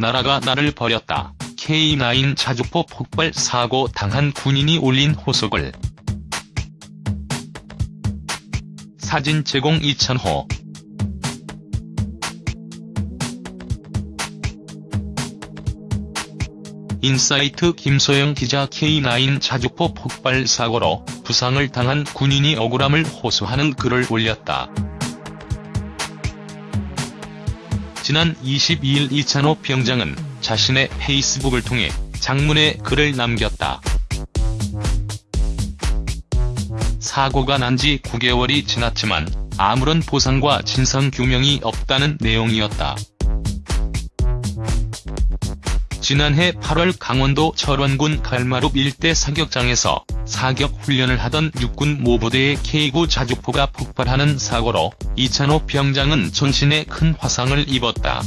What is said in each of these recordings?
나라가 나를 버렸다. K9 자주포 폭발 사고 당한 군인이 올린 호소글 사진 제공 이천호 인사이트 김소영 기자 K9 자주포 폭발 사고로 부상을 당한 군인이 억울함을 호소하는 글을 올렸다. 지난 22일 이찬호 병장은 자신의 페이스북을 통해 장문의 글을 남겼다. 사고가 난 지 9개월이 지났지만 아무런 보상과 진상규명이 없다는 내용이었다. 지난해 8월 강원도 철원군 갈마룹 일대 사격장에서 사격 훈련을 하던 육군 모부대의 K9 자주포가 폭발하는 사고로 이찬호 병장은 전신에 큰 화상을 입었다.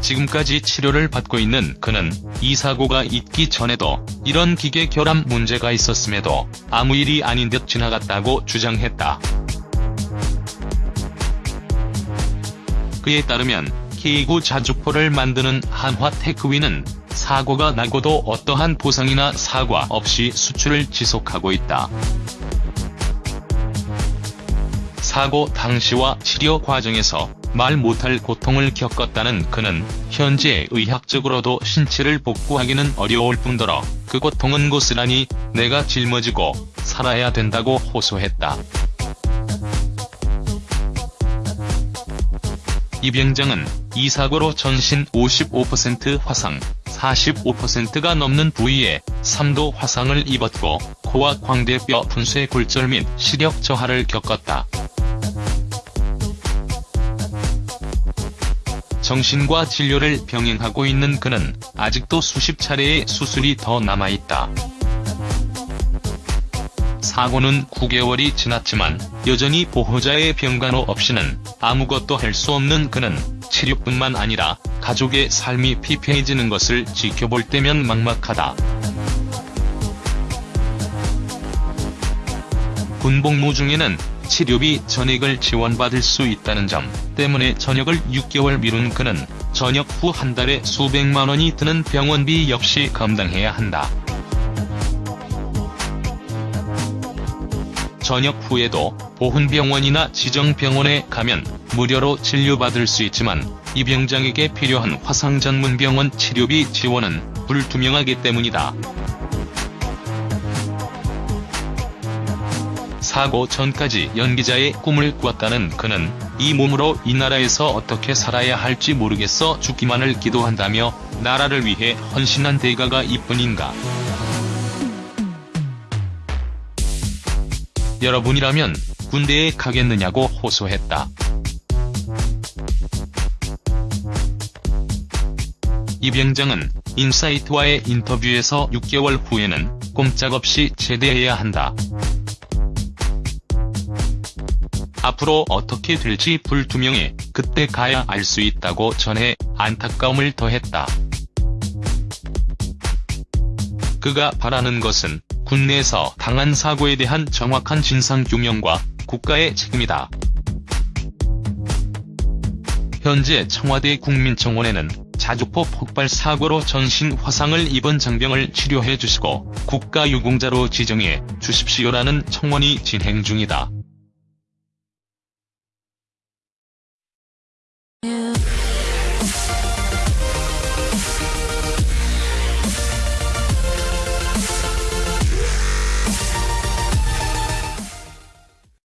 지금까지 치료를 받고 있는 그는 이 사고가 있기 전에도 이런 기계 결함 문제가 있었음에도 아무 일이 아닌 듯 지나갔다고 주장했다. 그에 따르면 K9 자주포를 만드는 한화테크위는 사고가 나고도 어떠한 보상이나 사과 없이 수출을 지속하고 있다. 사고 당시와 치료 과정에서 말 못할 고통을 겪었다는 그는 현재 의학적으로도 신체를 복구하기는 어려울 뿐더러 그 고통은 고스란히 내가 짊어지고 살아야 된다고 호소했다. 이 병장은 이 사고로 전신 55% 화상, 45%가 넘는 부위에 3도 화상을 입었고 코와 광대뼈 분쇄 골절 및 시력 저하를 겪었다. 정신과 진료를 병행하고 있는 그는 아직도 수십 차례의 수술이 더 남아있다. 사고는 9개월이 지났지만 여전히 보호자의 병간호 없이는 아무것도 할 수 없는 그는 치료뿐만 아니라 가족의 삶이 피폐해지는 것을 지켜볼 때면 막막하다. 군복무 중에는 치료비 전액을 지원받을 수 있다는 점 때문에 전역을 6개월 미룬 그는 전역 후 한 달에 수백만 원이 드는 병원비 역시 감당해야 한다. 전역 후에도 보훈병원이나 지정병원에 가면 무료로 진료받을 수 있지만 이 병장에게 필요한 화상전문병원 치료비 지원은 불투명하기 때문이다. 사고 전까지 연기자의 꿈을 꾸었다는 그는 이 몸으로 이 나라에서 어떻게 살아야 할지 모르겠어 죽기만을 기도한다며 나라를 위해 헌신한 대가가 이뿐인가. 여러분이라면 군대에 가겠느냐고 호소했다. 이 병장은 인사이트와의 인터뷰에서 6개월 후에는 꼼짝없이 제대해야 한다. 앞으로 어떻게 될지 불투명해 그때 가야 알 수 있다고 전해 안타까움을 더했다. 그가 바라는 것은 국내에서 당한 사고에 대한 정확한 진상규명과 국가의 책임이다. 현재 청와대 국민청원에는 자주포 폭발 사고로 전신 화상을 입은 장병을 치료해 주시고 국가유공자로 지정해 주십시오라는 청원이 진행 중이다.